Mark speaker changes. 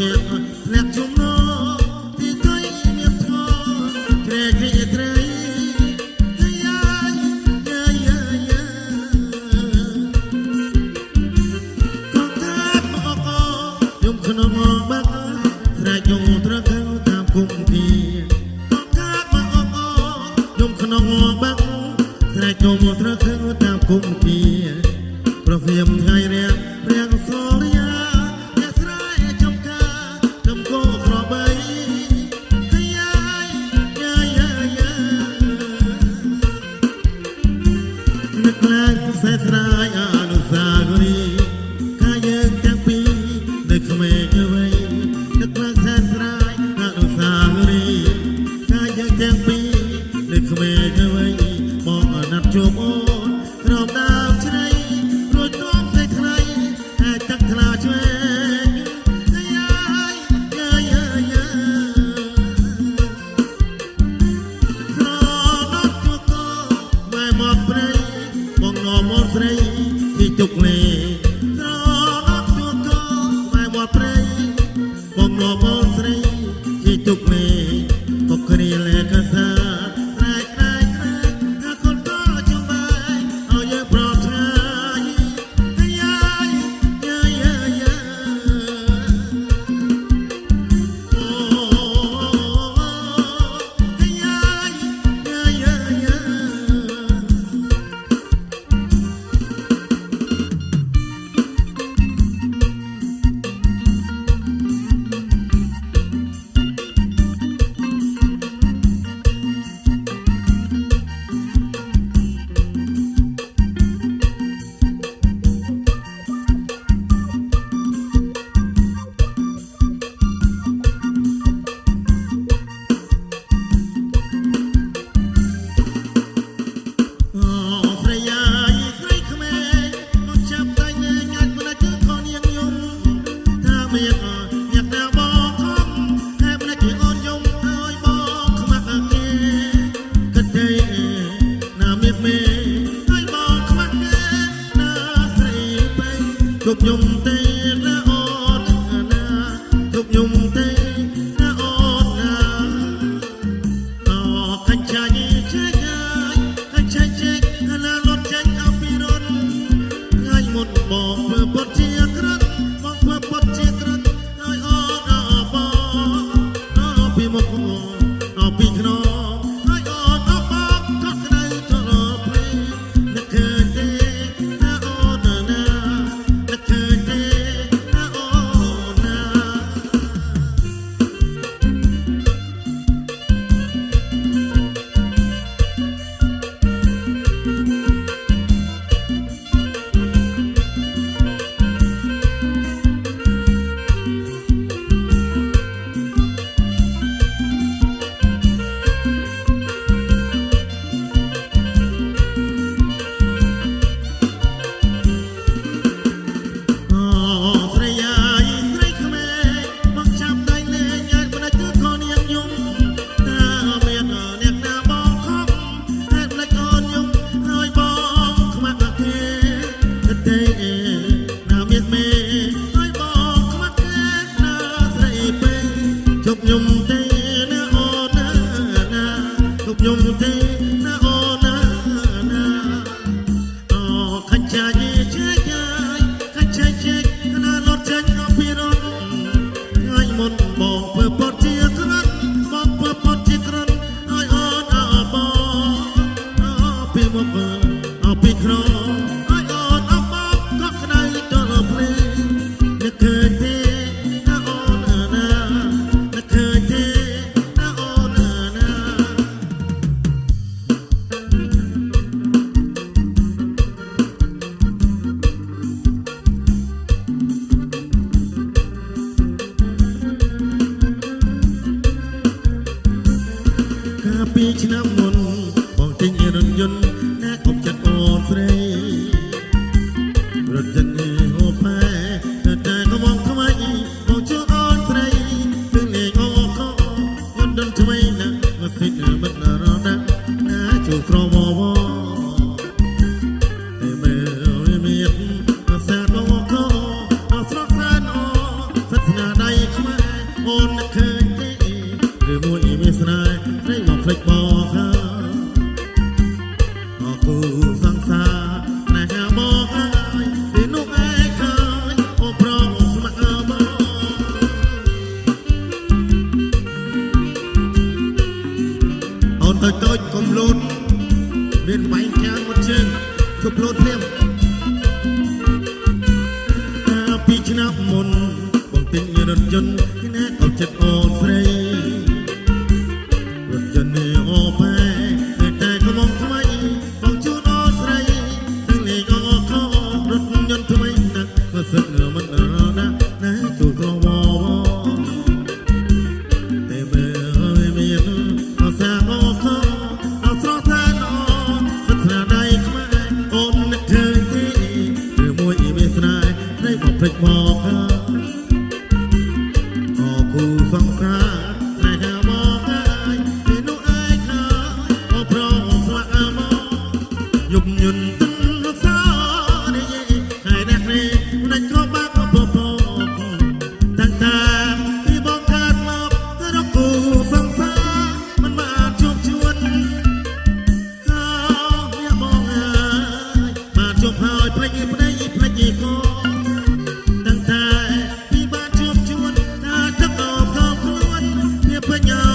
Speaker 1: him like a sun. ខ្ញុំទេ ទិញរថយន្តអ្នកក៏ចិត្តអូន put your